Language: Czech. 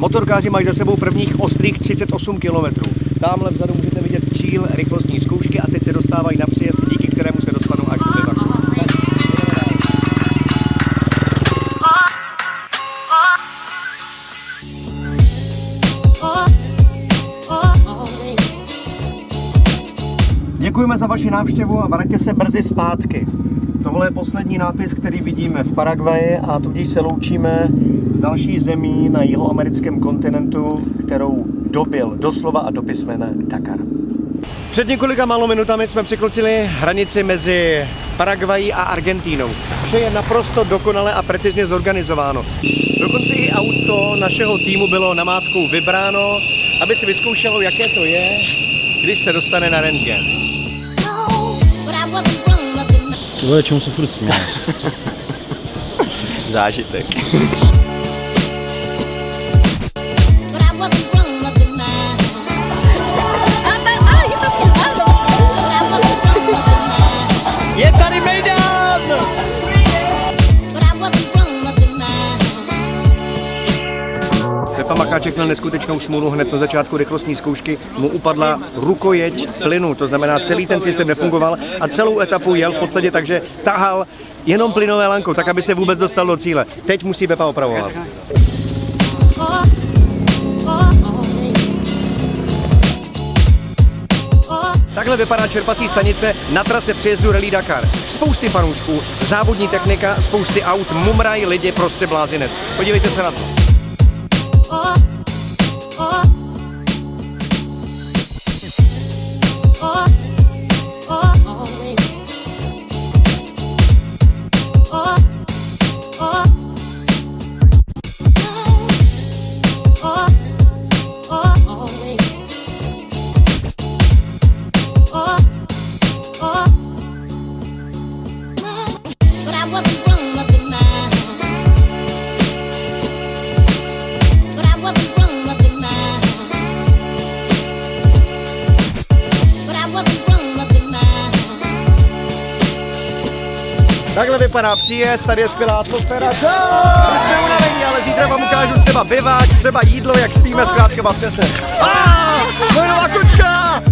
Motorkáři mají za sebou prvních ostrých 38 km. Tamhle vzadu můžete vidět cíl rychlostní zkoušky a teď se dostávají na Děkujeme za vaši návštěvu a vraťte se brzy zpátky. Tohle je poslední nápis, který vidíme v Paraguaji a tudíž se loučíme s další zemí na jihoamerickém kontinentu, kterou dobil doslova a do písmene Dakar. Před několika málo minutami jsme překročili hranici mezi Paraguají a Argentínou. Vše je naprosto dokonale a precizně zorganizováno. Dokonce i auto našeho týmu bylo namátkou vybráno, aby si vyzkoušelo, jaké to je, když se dostane na rentgen. Vole, čemu se furt? Zážitek. Pepa Macháček měl neskutečnou smůlu hned na začátku rychlostní zkoušky. Mu upadla rukojeť plynu, to znamená celý ten systém nefungoval a celou etapu jel v podstatě tak, že tahal jenom plynové lankou, tak aby se vůbec dostal do cíle. Teď musí Pepa opravovat. Takhle vypadá čerpací stanice na trase přejezdu Rally Dakar. Spousty fanoušků, závodní technika, spousty aut, mumraj, lidi, prostě blázinec. Podívejte se na to. Takhle vypadá příjezd, tady je skvělá atmosféra. My jsme unavení, ale zítra vám ukážu třeba biváč, třeba jídlo, jak spíme zkrátka v přesně. Ah, kočka!